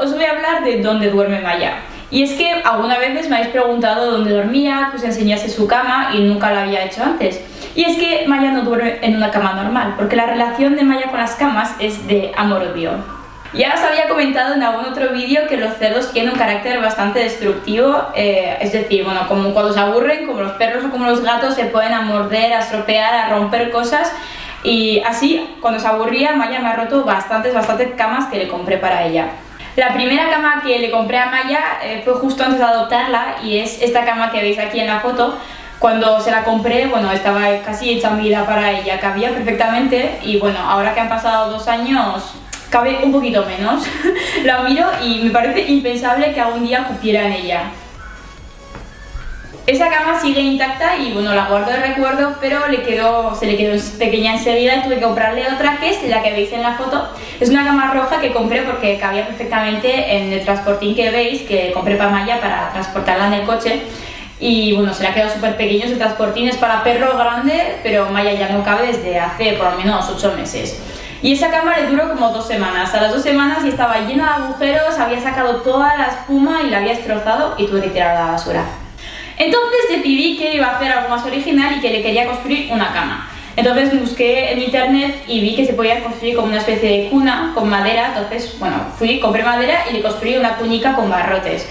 os voy a hablar de dónde duerme Maya. Y es que algunas veces me habéis preguntado dónde dormía, que os enseñase su cama y nunca lo había hecho antes. Y es que Maya no duerme en una cama normal, porque la relación de Maya con las camas es de amor-odio. Ya os había comentado en algún otro vídeo que los cerdos tienen un carácter bastante destructivo, eh, es decir, bueno, como cuando se aburren, como los perros o como los gatos, se pueden a morder, a estropear, a romper cosas y así, cuando se aburría, Maya me ha roto bastantes, bastantes camas que le compré para ella. La primera cama que le compré a Maya eh, fue justo antes de adoptarla y es esta cama que veis aquí en la foto. Cuando se la compré, bueno, estaba casi hecha vida para ella, cabía perfectamente y bueno, ahora que han pasado dos años, cabe un poquito menos. la miro y me parece impensable que algún día cupiera en ella. Esa cama sigue intacta y bueno, la guardo de recuerdo, pero le quedó, se le quedó pequeña enseguida y tuve que comprarle otra que es la que veis en la foto. Es una cama roja que compré porque cabía perfectamente en el transportín que veis, que compré para Maya para transportarla en el coche. Y bueno, se le ha quedado súper pequeño ese transportín, es para perro grande, pero Maya ya no cabe desde hace por lo menos 8 meses. Y esa cama le duró como dos semanas. A las dos semanas y estaba llena de agujeros, había sacado toda la espuma y la había destrozado y tuve que tirar a la basura. Entonces decidí que iba a hacer algo más original y que le quería construir una cama. Entonces busqué en internet y vi que se podía construir como una especie de cuna con madera, entonces, bueno, fui, compré madera y le construí una cunica con barrotes.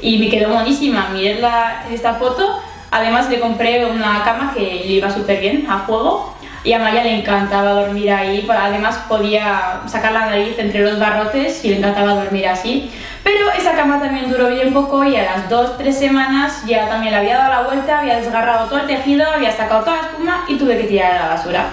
Y me quedó buenísima, mirad en esta foto, además le compré una cama que le iba súper bien a juego y a Maya le encantaba dormir ahí, además podía sacar la nariz entre los barrotes y le encantaba dormir así. Pero esa cama también duró bien poco y a las 2-3 semanas ya también le había dado la vuelta, había desgarrado todo el tejido, había sacado toda la espuma y tuve que tirar a la basura.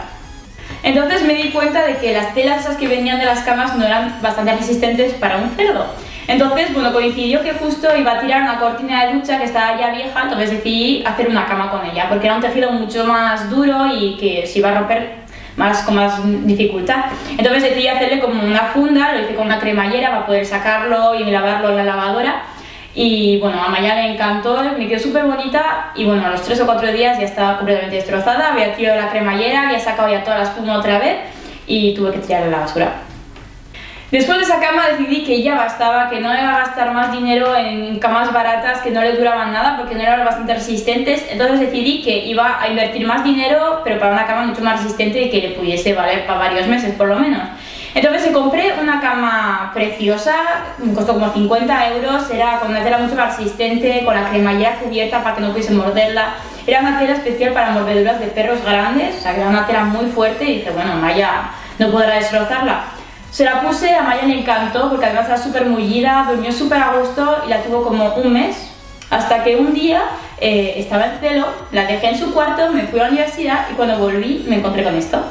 Entonces me di cuenta de que las telas esas que venían de las camas no eran bastante resistentes para un cerdo. Entonces, bueno, coincidió que justo iba a tirar una cortina de ducha que estaba ya vieja, entonces decidí hacer una cama con ella, porque era un tejido mucho más duro y que se iba a romper más, con más dificultad. Entonces decidí hacerle como una funda, lo hice con una cremallera para poder sacarlo y lavarlo en la lavadora. Y bueno, a Maya le encantó, me quedó súper bonita y bueno, a los 3 o 4 días ya estaba completamente destrozada, había tirado la cremallera, había sacado ya toda la espuma otra vez y tuve que tirarla a la basura. Después de esa cama decidí que ya bastaba, que no iba a gastar más dinero en camas baratas que no le duraban nada porque no eran bastante resistentes, entonces decidí que iba a invertir más dinero pero para una cama mucho más resistente y que le pudiese valer para varios meses por lo menos. Compré una cama preciosa, costó como 50 euros, era con una tela mucho más resistente, con la cremallera cubierta para que no pudiese morderla. Era una tela especial para mordeduras de perros grandes, o sea que era una tela muy fuerte y dije, bueno, Maya no podrá destrozarla. Se la puse, a Maya le encantó porque además era súper mullida, durmió súper a gusto y la tuvo como un mes. Hasta que un día eh, estaba en celo, la dejé en su cuarto, me fui a la universidad y cuando volví me encontré con esto.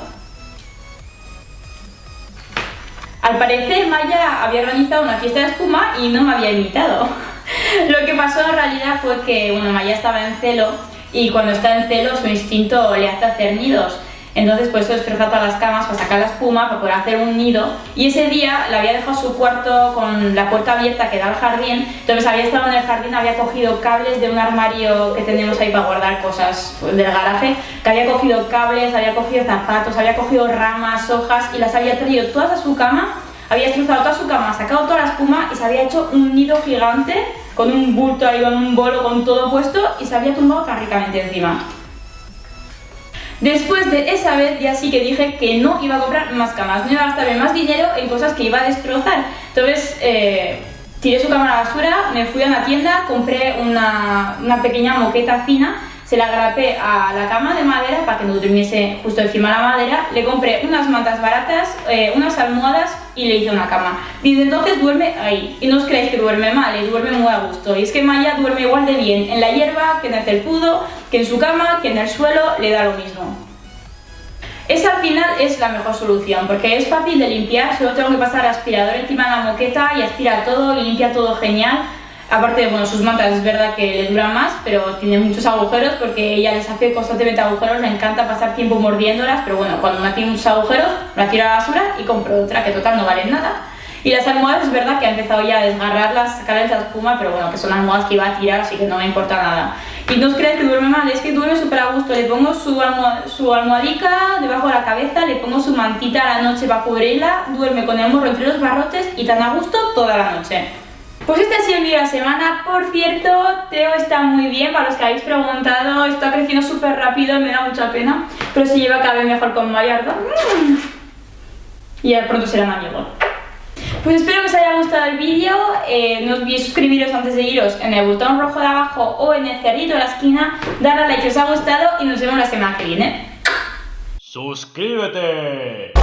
Al parecer Maya había organizado una fiesta de espuma y no me había invitado. Lo que pasó en realidad fue que bueno, Maya estaba en celo y cuando está en celo su instinto le hace hacer nidos. Entonces por eso destrozaba todas las camas para sacar la espuma, para poder hacer un nido. Y ese día le había dejado su cuarto con la puerta abierta que da al jardín. Entonces había estado en el jardín, había cogido cables de un armario que tenemos ahí para guardar cosas del garaje. Que había cogido cables, había cogido zapatos, había cogido ramas, hojas y las había traído todas a su cama. Había destrozado toda su cama, sacado toda la espuma y se había hecho un nido gigante con un bulto ahí, con un bolo, con todo puesto y se había tumbado tan ricamente encima. Después de esa vez ya sí que dije que no iba a comprar más camas, no iba a gastarme más dinero en cosas que iba a destrozar. Entonces eh, tiré su cama a la basura, me fui a una tienda, compré una, una pequeña moqueta fina se la grapé a la cama de madera para que no durmiese justo encima de la madera, le compré unas mantas baratas, eh, unas almohadas y le hice una cama. Desde entonces duerme ahí, y no os creéis que duerme mal, y duerme muy a gusto. Y es que Maya duerme igual de bien en la hierba, que en el felpudo, que en su cama, que en el suelo, le da lo mismo. Esa al final es la mejor solución, porque es fácil de limpiar, solo tengo que pasar aspirador encima de la moqueta y aspira todo y limpia todo genial. Aparte, de bueno, sus mantas es verdad que le duran más, pero tiene muchos agujeros porque ella les hace constantemente agujeros, le encanta pasar tiempo mordiéndolas, pero bueno, cuando una tiene muchos agujeros, la tira a la basura y compro otra que total no vale nada. Y las almohadas es verdad que ha empezado ya a desgarrarlas, sacarles la espuma, pero bueno, que son almohadas que iba a tirar, así que no me importa nada. Y no os creáis que duerme mal, es que duerme súper a gusto. Le pongo su, su almohadica debajo de la cabeza, le pongo su mantita a la noche para cubrirla, duerme con el morro entre los barrotes y tan a gusto toda la noche. Pues este ha sido el vídeo de la semana. Por cierto, Teo está muy bien, para los que habéis preguntado, está creciendo súper rápido, me da mucha pena, pero se lleva cada vez mejor con Mariardo. Mm. Y ya pronto serán amigos. Pues espero que os haya gustado el vídeo, eh, no olvidéis suscribiros antes de iros en el botón rojo de abajo o en el cerdito de la esquina, darle a like si os ha gustado y nos vemos la semana que viene. ¡Suscríbete!